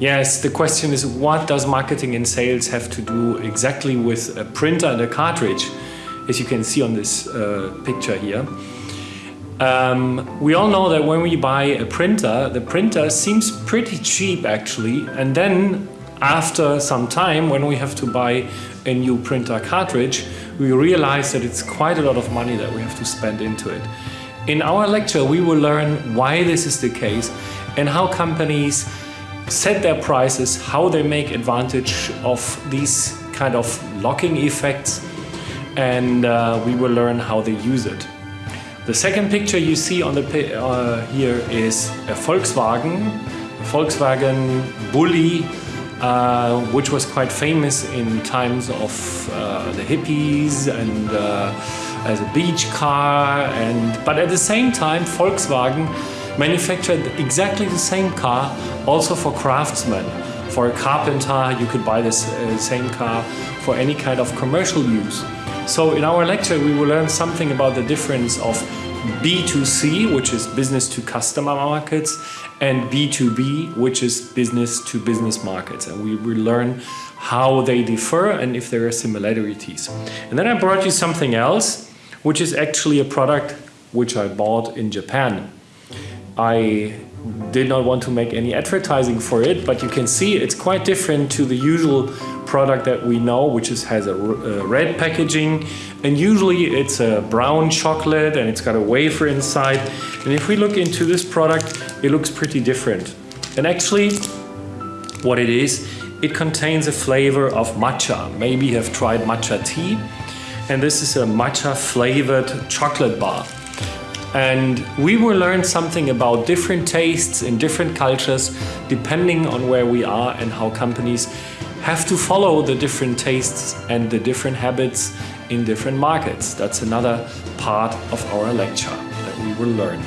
Yes, the question is what does marketing and sales have to do exactly with a printer and a cartridge, as you can see on this uh, picture here. Um, we all know that when we buy a printer, the printer seems pretty cheap actually, and then after some time when we have to buy a new printer cartridge, we realize that it's quite a lot of money that we have to spend into it. In our lecture, we will learn why this is the case and how companies set their prices, how they make advantage of these kind of locking effects, and uh, we will learn how they use it. The second picture you see on the uh, here is a Volkswagen, a Volkswagen Bulli, uh, which was quite famous in times of uh, the hippies and uh, as a beach car. And but at the same time, Volkswagen manufactured exactly the same car also for craftsmen. For a carpenter, you could buy this uh, same car for any kind of commercial use. So in our lecture, we will learn something about the difference of B2C, which is business to customer markets, and B2B, which is business to business markets. And we will learn how they differ and if there are similarities. And then I brought you something else, which is actually a product which I bought in Japan. I did not want to make any advertising for it, but you can see it's quite different to the usual product that we know, which is, has a, a uh, red packaging. And usually it's a brown chocolate and it's got a wafer inside. And if we look into this product, it looks pretty different. And actually, what it is, it contains a flavor of matcha. Maybe you have tried matcha tea. And this is a matcha flavored chocolate bar. And we will learn something about different tastes in different cultures, depending on where we are and how companies have to follow the different tastes and the different habits in different markets. That's another part of our lecture that we will learn.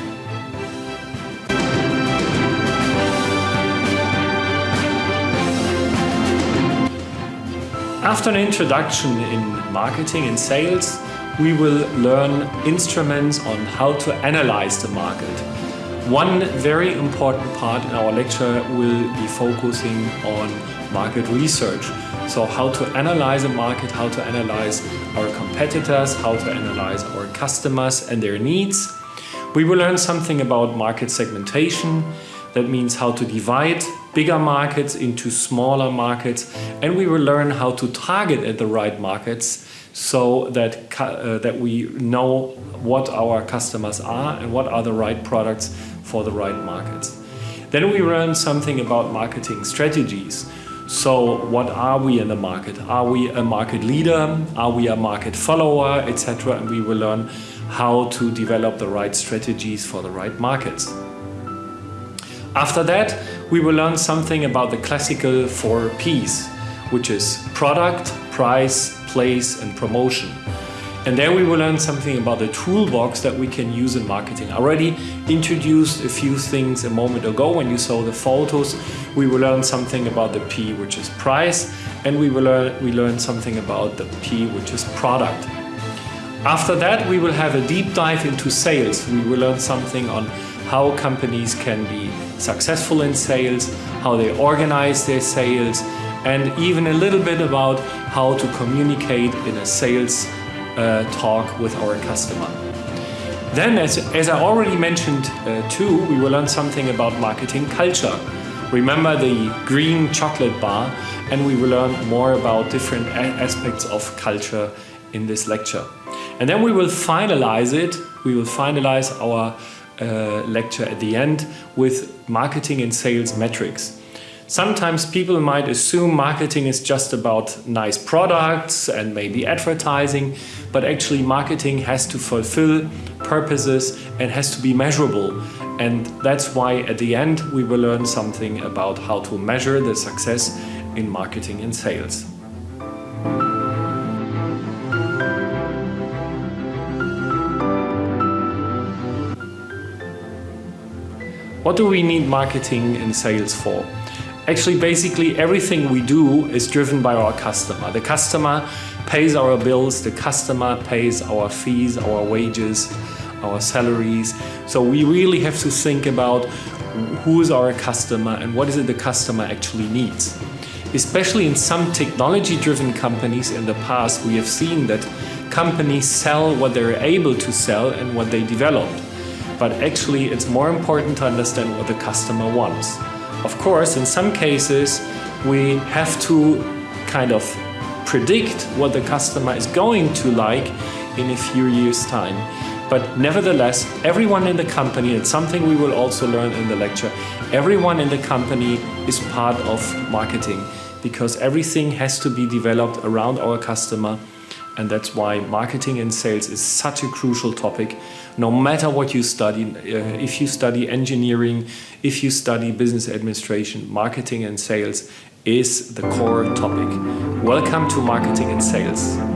After an introduction in marketing and sales, we will learn instruments on how to analyze the market. One very important part in our lecture will be focusing on market research. So how to analyze a market, how to analyze our competitors, how to analyze our customers and their needs. We will learn something about market segmentation. That means how to divide bigger markets into smaller markets. And we will learn how to target at the right markets so that, uh, that we know what our customers are and what are the right products for the right markets. Then we learn something about marketing strategies. So what are we in the market? Are we a market leader? Are we a market follower, etc. And we will learn how to develop the right strategies for the right markets. After that, we will learn something about the classical four Ps, which is product, price, place and promotion. And there we will learn something about the toolbox that we can use in marketing. I already introduced a few things a moment ago when you saw the photos. We will learn something about the P, which is price, and we will learn, we learn something about the P, which is product. After that, we will have a deep dive into sales. We will learn something on how companies can be successful in sales, how they organize their sales, and even a little bit about how to communicate in a sales uh, talk with our customer. Then, as, as I already mentioned uh, too, we will learn something about marketing culture. Remember the green chocolate bar and we will learn more about different aspects of culture in this lecture. And then we will finalize it, we will finalize our uh, lecture at the end with marketing and sales metrics. Sometimes people might assume marketing is just about nice products and maybe advertising, but actually marketing has to fulfill purposes and has to be measurable. And that's why at the end we will learn something about how to measure the success in marketing and sales. What do we need marketing and sales for? Actually, basically everything we do is driven by our customer. The customer pays our bills, the customer pays our fees, our wages, our salaries. So we really have to think about who is our customer and what is it the customer actually needs. Especially in some technology driven companies in the past, we have seen that companies sell what they're able to sell and what they developed. But actually, it's more important to understand what the customer wants. Of course, in some cases, we have to kind of predict what the customer is going to like in a few years' time. But nevertheless, everyone in the company, it's something we will also learn in the lecture, everyone in the company is part of marketing because everything has to be developed around our customer. And that's why marketing and sales is such a crucial topic. No matter what you study, uh, if you study engineering, if you study business administration, marketing and sales is the core topic. Welcome to Marketing and Sales.